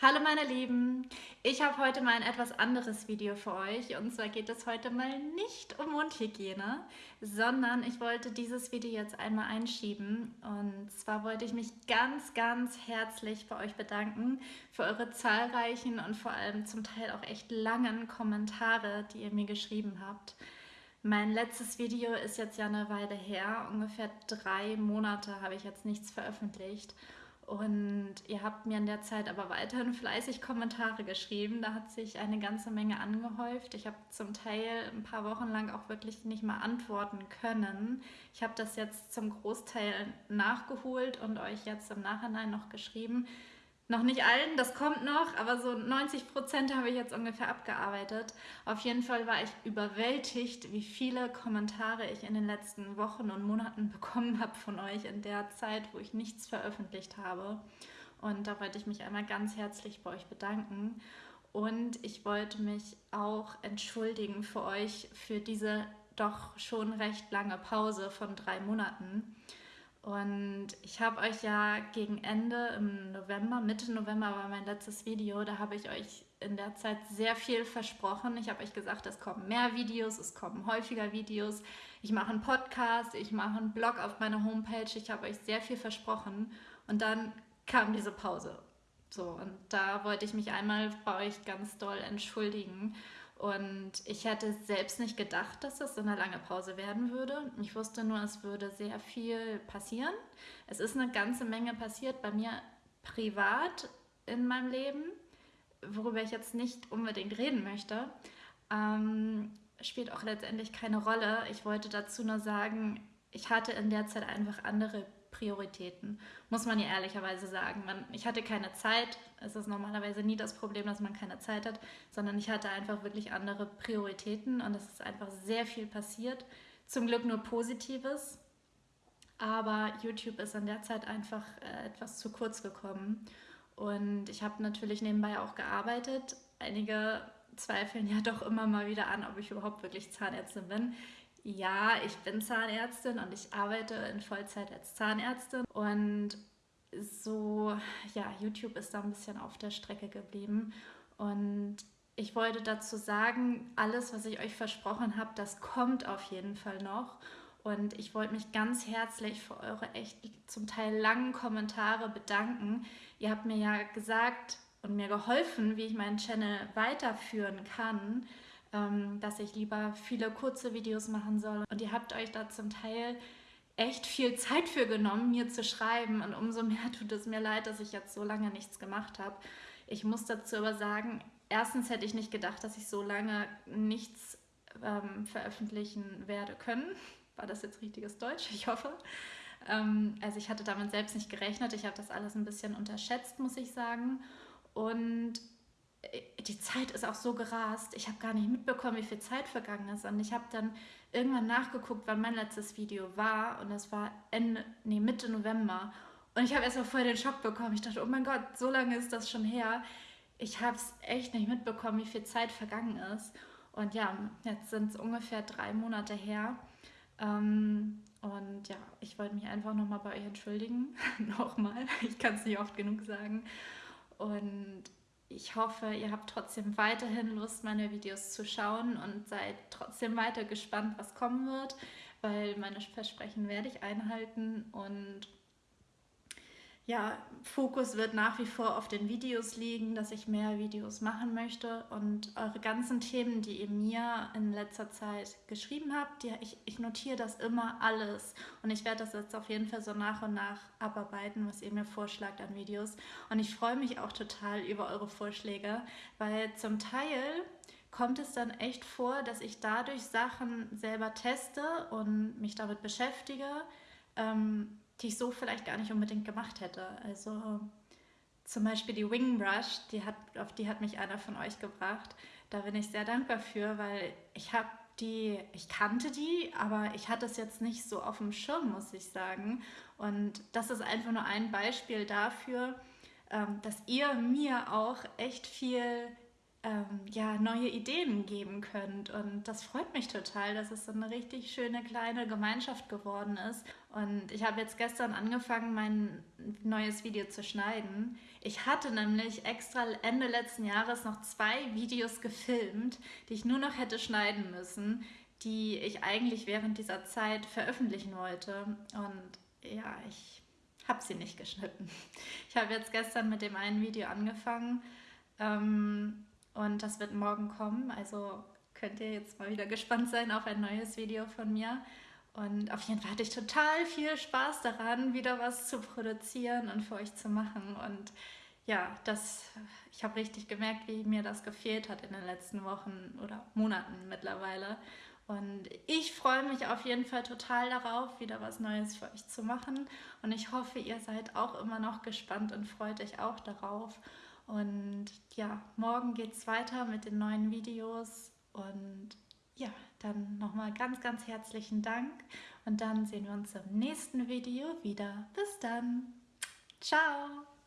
Hallo meine Lieben, ich habe heute mal ein etwas anderes Video für euch. Und zwar geht es heute mal nicht um Mundhygiene, sondern ich wollte dieses Video jetzt einmal einschieben. Und zwar wollte ich mich ganz, ganz herzlich bei euch bedanken für eure zahlreichen und vor allem zum Teil auch echt langen Kommentare, die ihr mir geschrieben habt. Mein letztes Video ist jetzt ja eine Weile her, ungefähr drei Monate habe ich jetzt nichts veröffentlicht und ihr habt mir in der Zeit aber weiterhin fleißig Kommentare geschrieben. Da hat sich eine ganze Menge angehäuft. Ich habe zum Teil ein paar Wochen lang auch wirklich nicht mal antworten können. Ich habe das jetzt zum Großteil nachgeholt und euch jetzt im Nachhinein noch geschrieben. Noch nicht allen, das kommt noch, aber so 90 Prozent habe ich jetzt ungefähr abgearbeitet. Auf jeden Fall war ich überwältigt, wie viele Kommentare ich in den letzten Wochen und Monaten bekommen habe von euch in der Zeit, wo ich nichts veröffentlicht habe. Und da wollte ich mich einmal ganz herzlich bei euch bedanken. Und ich wollte mich auch entschuldigen für euch für diese doch schon recht lange Pause von drei Monaten. Und ich habe euch ja gegen Ende im November, Mitte November war mein letztes Video, da habe ich euch in der Zeit sehr viel versprochen. Ich habe euch gesagt, es kommen mehr Videos, es kommen häufiger Videos. Ich mache einen Podcast, ich mache einen Blog auf meiner Homepage. Ich habe euch sehr viel versprochen. Und dann kam diese Pause. So, und da wollte ich mich einmal bei euch ganz doll entschuldigen. Und ich hätte selbst nicht gedacht, dass das so eine lange Pause werden würde. Ich wusste nur, es würde sehr viel passieren. Es ist eine ganze Menge passiert bei mir privat in meinem Leben, worüber ich jetzt nicht unbedingt reden möchte. Ähm, spielt auch letztendlich keine Rolle. Ich wollte dazu nur sagen, ich hatte in der Zeit einfach andere Prioritäten, muss man ja ehrlicherweise sagen. Man, ich hatte keine Zeit, es ist normalerweise nie das Problem, dass man keine Zeit hat, sondern ich hatte einfach wirklich andere Prioritäten und es ist einfach sehr viel passiert. Zum Glück nur Positives, aber YouTube ist in der Zeit einfach äh, etwas zu kurz gekommen und ich habe natürlich nebenbei auch gearbeitet. Einige zweifeln ja doch immer mal wieder an, ob ich überhaupt wirklich Zahnärztin bin. Ja, ich bin Zahnärztin und ich arbeite in Vollzeit als Zahnärztin und so, ja, YouTube ist da ein bisschen auf der Strecke geblieben und ich wollte dazu sagen, alles, was ich euch versprochen habe, das kommt auf jeden Fall noch. Und ich wollte mich ganz herzlich für eure echt zum Teil langen Kommentare bedanken. Ihr habt mir ja gesagt und mir geholfen, wie ich meinen Channel weiterführen kann dass ich lieber viele kurze Videos machen soll. Und ihr habt euch da zum Teil echt viel Zeit für genommen, mir zu schreiben. Und umso mehr tut es mir leid, dass ich jetzt so lange nichts gemacht habe. Ich muss dazu aber sagen, erstens hätte ich nicht gedacht, dass ich so lange nichts ähm, veröffentlichen werde können. War das jetzt richtiges Deutsch? Ich hoffe. Ähm, also ich hatte damit selbst nicht gerechnet. Ich habe das alles ein bisschen unterschätzt, muss ich sagen. Und die Zeit ist auch so gerast. Ich habe gar nicht mitbekommen, wie viel Zeit vergangen ist. Und ich habe dann irgendwann nachgeguckt, wann mein letztes Video war. Und das war Ende, nee, Mitte November. Und ich habe erst mal voll den Schock bekommen. Ich dachte, oh mein Gott, so lange ist das schon her. Ich habe es echt nicht mitbekommen, wie viel Zeit vergangen ist. Und ja, jetzt sind es ungefähr drei Monate her. Ähm, und ja, ich wollte mich einfach nochmal bei euch entschuldigen. nochmal. Ich kann es nicht oft genug sagen. Und ich hoffe, ihr habt trotzdem weiterhin Lust, meine Videos zu schauen und seid trotzdem weiter gespannt, was kommen wird, weil meine Versprechen werde ich einhalten und ja, Fokus wird nach wie vor auf den Videos liegen, dass ich mehr Videos machen möchte. Und eure ganzen Themen, die ihr mir in letzter Zeit geschrieben habt, die, ich, ich notiere das immer alles. Und ich werde das jetzt auf jeden Fall so nach und nach abarbeiten, was ihr mir vorschlagt an Videos. Und ich freue mich auch total über eure Vorschläge, weil zum Teil kommt es dann echt vor, dass ich dadurch Sachen selber teste und mich damit beschäftige, ähm, die ich so vielleicht gar nicht unbedingt gemacht hätte. Also zum Beispiel die Wing Brush, die hat, auf die hat mich einer von euch gebracht. Da bin ich sehr dankbar für, weil ich habe die, ich kannte die, aber ich hatte es jetzt nicht so auf dem Schirm, muss ich sagen. Und das ist einfach nur ein Beispiel dafür, ähm, dass ihr mir auch echt viel ähm, ja, neue Ideen geben könnt. Und das freut mich total, dass es so eine richtig schöne kleine Gemeinschaft geworden ist. Und ich habe jetzt gestern angefangen, mein neues Video zu schneiden. Ich hatte nämlich extra Ende letzten Jahres noch zwei Videos gefilmt, die ich nur noch hätte schneiden müssen, die ich eigentlich während dieser Zeit veröffentlichen wollte. Und ja, ich habe sie nicht geschnitten. Ich habe jetzt gestern mit dem einen Video angefangen. Ähm, und das wird morgen kommen. Also könnt ihr jetzt mal wieder gespannt sein auf ein neues Video von mir. Und auf jeden Fall hatte ich total viel Spaß daran, wieder was zu produzieren und für euch zu machen. Und ja, das, ich habe richtig gemerkt, wie mir das gefehlt hat in den letzten Wochen oder Monaten mittlerweile. Und ich freue mich auf jeden Fall total darauf, wieder was Neues für euch zu machen. Und ich hoffe, ihr seid auch immer noch gespannt und freut euch auch darauf. Und ja, morgen geht es weiter mit den neuen Videos. Und ja, dann nochmal ganz, ganz herzlichen Dank. Und dann sehen wir uns im nächsten Video wieder. Bis dann. Ciao.